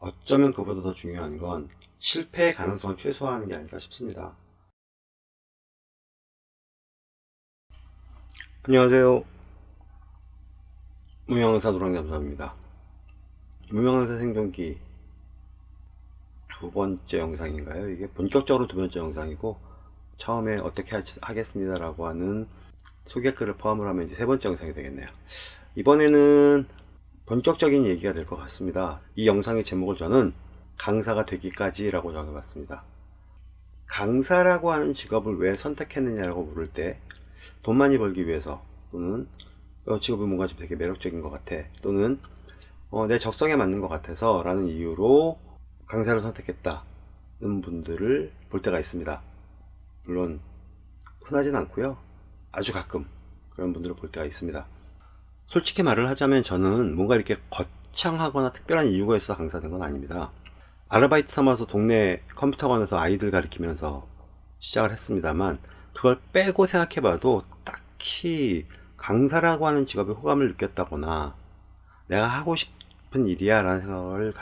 어쩌면 그보다 더 중요한 건 실패의 가능성을 최소화하는 게 아닐까 싶습니다. 안녕하세요. 무명의사 노랑잠수입니다. 무명의사 생존기 두 번째 영상인가요? 이게 본격적으로 두 번째 영상이고 처음에 어떻게 하, 겠습니다라고 하는 소개글을 포함을 하면 이제 세 번째 영상이 되겠네요. 이번에는 본격적인 얘기가 될 것 같습니다. 이 영상의 제목을 저는 강사가 되기까지 라고 정해봤습니다. 강사라고 하는 직업을 왜 선택했느냐라고 물을 때 돈 많이 벌기 위해서 또는 어, 직업이 뭔가 좀 되게 매력적인 것 같아 또는 어, 내 적성에 맞는 것 같아서 라는 이유로 강사를 선택했다는 분들을 볼 때가 있습니다. 물론 흔하진 않고요. 아주 가끔 그런 분들을 볼 때가 있습니다. 솔직히 말을 하자면 저는 뭔가 이렇게 거창하거나 특별한 이유가 있어 강사된 건 아닙니다. 아르바이트 삼아서 동네 컴퓨터관에서 아이들 가르치면서 시작을 했습니다만 그걸 빼고 생각해 봐도 딱히 강사라고 하는 직업에 호감을 느꼈다거나 내가 하고 싶은 일이야 라는 생각을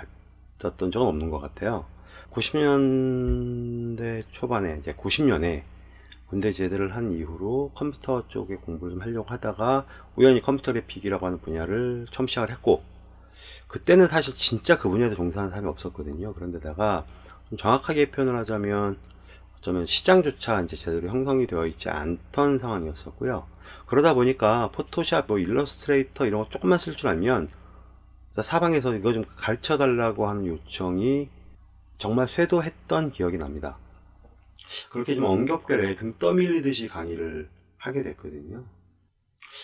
가졌던 적은 없는 것 같아요 90년대 초반에 이제 90년에 군대 제대를 한 이후로 컴퓨터 쪽에 공부를 좀 하려고 하다가 우연히 컴퓨터 그래픽이라고 하는 분야를 처음 시작을 했고 그때는 사실 진짜 그 분야에 종사하는 사람이 없었거든요. 그런데다가 좀 정확하게 표현을 하자면 어쩌면 시장조차 이제 제대로 형성이 되어 있지 않던 상황이었었고요. 그러다 보니까 포토샵, 뭐 일러스트레이터 이런 거 조금만 쓸 줄 알면 사방에서 이거 좀 가르쳐 달라고 하는 요청이 정말 쇄도했던 기억이 납니다 그렇게 좀 엄격하게 등 떠밀리듯이 강의를 하게 됐거든요.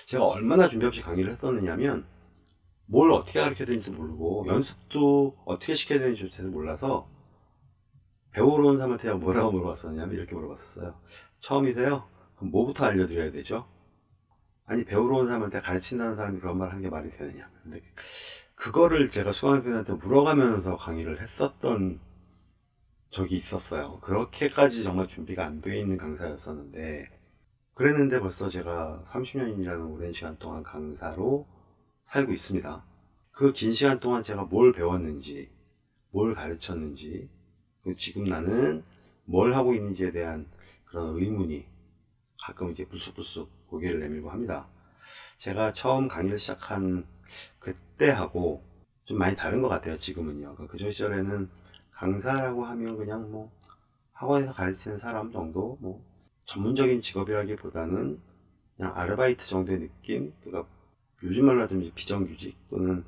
제가 얼마나 준비 없이 강의를 했었느냐면 뭘 어떻게 가르쳐야 되는지 모르고 연습도 어떻게 시켜야 되는지 잘 몰라서 배우러 온 사람한테 뭐라고 물어봤었냐면 이렇게 물어봤었어요. 처음이세요? 그럼 뭐부터 알려드려야 되죠? 아니 배우러 온 사람한테 가르친다는 사람이 그런 말 한 게 말이 되느냐 근데 그거를 제가 수강생한테 물어가면서 강의를 했었던 적이 있었어요. 그렇게까지 정말 준비가 안 되어 있는 강사였었는데 그랬는데 벌써 제가 30년이라는 오랜 시간 동안 강사로 살고 있습니다. 그 긴 시간 동안 제가 뭘 배웠는지 뭘 가르쳤는지 지금 나는 뭘 하고 있는지에 대한 그런 의문이 가끔 이제 불쑥불쑥 고개를 내밀고 합니다. 제가 처음 강의를 시작한 그때하고 좀 많이 다른 것 같아요. 지금은요. 그 시절에는 강사라고 하면 그냥 뭐 학원에서 가르치는 사람 정도 뭐 전문적인 직업이라기보다는 그냥 아르바이트 정도의 느낌? 그러니까 요즘 말로 하자면 비정규직 또는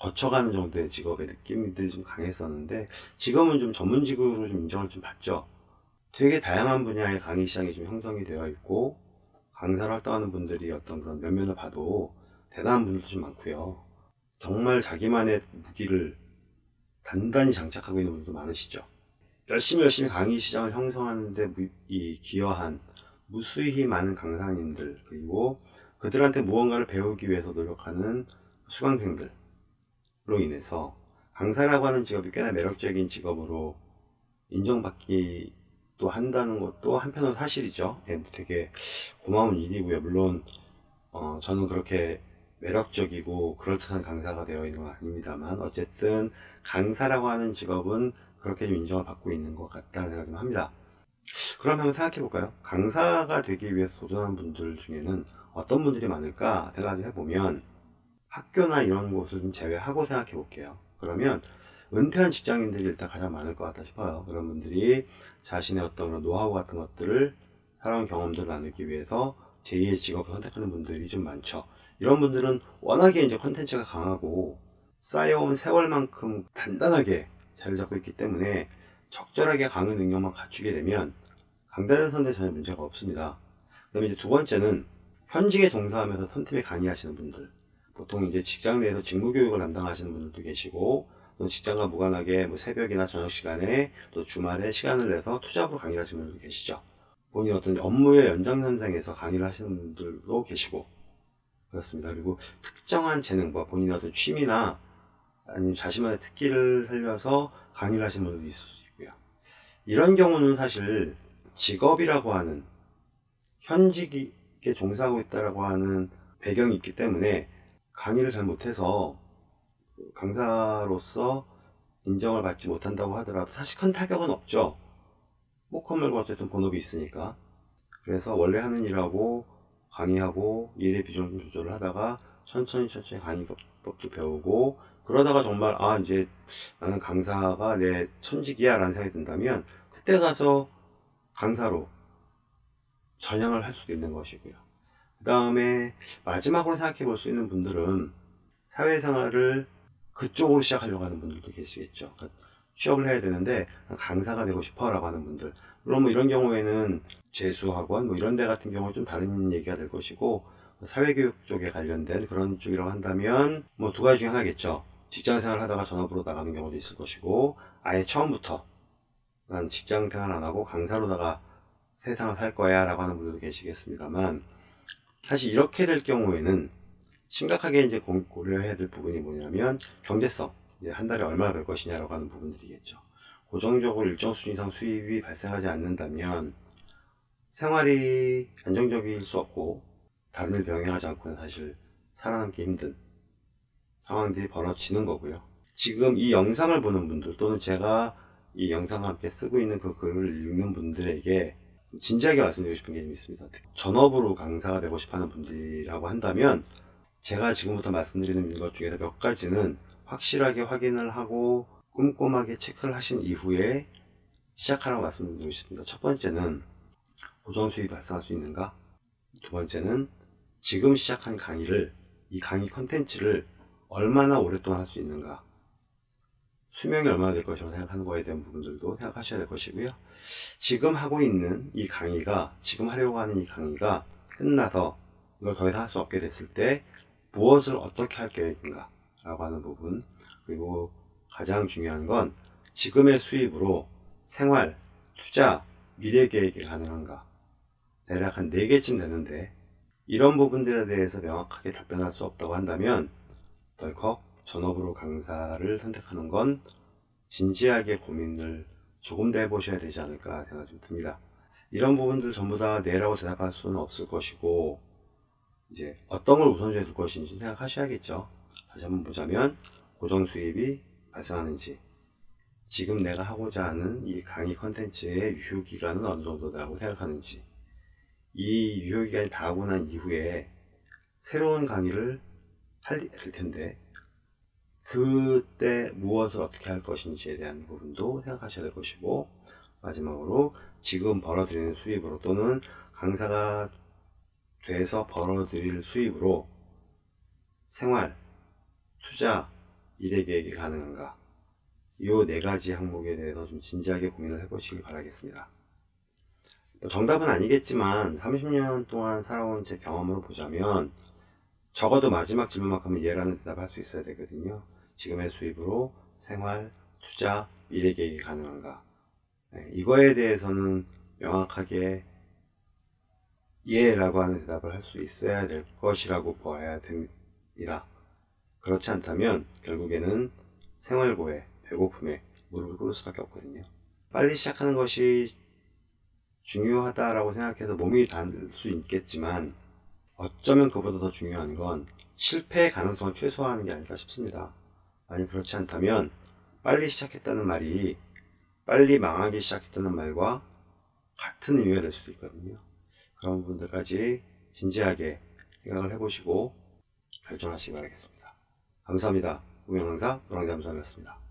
거쳐가는 정도의 직업의 느낌들이 좀 강했었는데 지금은 좀 전문직으로 좀 인정을 좀 받죠. 되게 다양한 분야의 강의 시장이 좀 형성이 되어 있고 강사를 활동하는 분들이 어떤 그런 면면을 봐도 대단한 분들도 좀 많고요. 정말 자기만의 무기를 단단히 장착하고 있는 분들도 많으시죠. 열심히 열심히 강의 시장을 형성하는데 이 기여한 무수히 많은 강사님들 그리고 그들한테 무언가를 배우기 위해서 노력하는 수강생들로 인해서 강사라고 하는 직업이 꽤나 매력적인 직업으로 인정받기도 한다는 것도 한편으로 사실이죠. 네, 되게 고마운 일이고요. 물론 어, 저는 그렇게 매력적이고 그럴듯한 강사가 되어 있는 건 아닙니다만 어쨌든 강사라고 하는 직업은 그렇게 좀 인정을 받고 있는 것 같다는 생각을 좀 합니다. 그럼 한번 생각해 볼까요? 강사가 되기 위해서 도전한 분들 중에는 어떤 분들이 많을까 생각을 해보면 학교나 이런 곳을 좀 제외하고 생각해 볼게요. 그러면 은퇴한 직장인들이 일단 가장 많을 것 같다 싶어요. 그런 분들이 자신의 어떤 노하우 같은 것들을 살아온 경험들을 나누기 위해서 제2의 직업을 선택하는 분들이 좀 많죠. 이런 분들은 워낙에 이제 컨텐츠가 강하고 쌓여온 세월만큼 단단하게 자리 잡고 있기 때문에 적절하게 강의 능력만 갖추게 되면 강단에 선대 전혀 문제가 없습니다. 그 다음에 이제 두 번째는 현직에 종사하면서 선팀에 강의하시는 분들 보통 이제 직장 내에서 직무교육을 담당하시는 분들도 계시고 또 직장과 무관하게 뭐 새벽이나 저녁 시간에 또 주말에 시간을 내서 투잡으로 강의를 하시는 분들도 계시죠. 본인 어떤 업무의 연장선상에서 강의를 하시는 분들도 계시고 그렇습니다. 그리고 특정한 재능 과 본인의 어떤 취미나 아니면 자신만의 특기를 살려서 강의를 하시는 분들도 있을 수 있고요. 이런 경우는 사실 직업이라고 하는 현직에 종사하고 있다라고 하는 배경이 있기 때문에 강의를 잘 못해서 강사로서 인정을 받지 못한다고 하더라도 사실 큰 타격은 없죠. 뭐큰 말고 어쨌든 본업이 있으니까. 그래서 원래 하는 일하고 강의하고 일의 비중 좀 조절을 하다가 천천히 천천히 강의법도 배우고 그러다가 정말 아 이제 나는 강사가 내 천직이야 라는 생각이 든다면 그때 가서 강사로 전향을 할 수도 있는 것이고요. 그 다음에 마지막으로 생각해 볼 수 있는 분들은 사회생활을 그쪽으로 시작하려고 하는 분들도 계시겠죠. 취업을 해야 되는데 강사가 되고 싶어 라고 하는 분들 물론 뭐 이런 경우에는 재수학원 뭐 이런 데 같은 경우는 좀 다른 얘기가 될 것이고 사회교육 쪽에 관련된 그런 쪽이라고 한다면 뭐 두 가지 중에 하나겠죠. 직장생활 하다가 전업으로 나가는 경우도 있을 것이고 아예 처음부터 난 직장생활 안 하고 강사로다가 세상을 살 거야 라고 하는 분들도 계시겠습니다만 사실 이렇게 될 경우에는 심각하게 이제 고- 고려해야 될 부분이 뭐냐면 경제성 한 달에 얼마나 벌 것이냐라고 하는 부분들이겠죠 고정적으로 일정 수준 이상 수입이 발생하지 않는다면 생활이 안정적일 수 없고 다른 일 병행하지 않고는 사실 살아남기 힘든 상황들이 벌어지는 거고요 지금 이 영상을 보는 분들 또는 제가 이 영상과 함께 쓰고 있는 그 글을 읽는 분들에게 진지하게 말씀드리고 싶은 게좀 있습니다. 전업으로 강사가 되고 싶어 하는 분들이라고 한다면 제가 지금부터 말씀드리는 것 중에서 몇 가지는 확실하게 확인을 하고 꼼꼼하게 체크를 하신 이후에 시작하라고 말씀드리고 싶습니다. 첫 번째는 고정 수입이 발생할 수 있는가? 두 번째는 지금 시작한 강의를 이 강의 컨텐츠를 얼마나 오랫동안 할 수 있는가? 수명이 얼마나 될 것이라고 생각하는 거에 대한 부분들도 생각하셔야 될 것이고요. 지금 하고 있는 이 강의가, 지금 하려고 하는 이 강의가 끝나서 이걸 더 이상 할 수 없게 됐을 때 무엇을 어떻게 할 계획인가 라고 하는 부분 그리고 가장 중요한 건 지금의 수입으로 생활, 투자, 미래 계획이 가능한가 대략 한 4개쯤 되는데 이런 부분들에 대해서 명확하게 답변할 수 없다고 한다면 덜컥 전업으로 강사를 선택하는 건 진지하게 고민을 조금 더 해보셔야 되지 않을까 생각이 좀 듭니다. 이런 부분들 전부 다 네라고 대답할 수는 없을 것이고 이제 어떤 걸 우선시해 둘 것인지 생각하셔야겠죠. 다시 한번 보자면 고정 수입이 발생하는지. 지금 내가 하고자 하는 이 강의 컨텐츠의 유효 기간은 어느 정도라고 생각하는지. 이 유효 기간이 다 하고 난 이후에 새로운 강의를 할 텐데 그때 무엇을 어떻게 할 것인지에 대한 부분도 생각하셔야 될 것이고 마지막으로 지금 벌어들이는 수입으로 또는 강사가 돼서 벌어들일 수입으로 생활, 투자, 미래 계획이 가능한가 이 네 가지 항목에 대해서 좀 진지하게 고민을 해보시기 바라겠습니다. 뭐 정답은 아니겠지만 30년 동안 살아온 제 경험으로 보자면 적어도 마지막 질문만큼은 예라는 대답을 할 수 있어야 되거든요. 지금의 수입으로 생활, 투자, 미래 계획이 가능한가? 네, 이거에 대해서는 명확하게 예라고 하는 대답을 할 수 있어야 될 것이라고 보아야 됩니다. 그렇지 않다면 결국에는 생활고에 배고픔에 무릎을 꿇을 수밖에 없거든요. 빨리 시작하는 것이 중요하다라고 생각해서 몸이 닿을 수 있겠지만 어쩌면 그보다 더 중요한 건 실패의 가능성을 최소화하는 게 아닐까 싶습니다. 만약 그렇지 않다면 빨리 시작했다는 말이 빨리 망하기 시작했다는 말과 같은 의미가 될 수도 있거든요. 그런 부분들까지 진지하게 생각을 해보시고 결정하시기 바라겠습니다. 감사합니다. 우영강사 노랑잠수함이었습니다.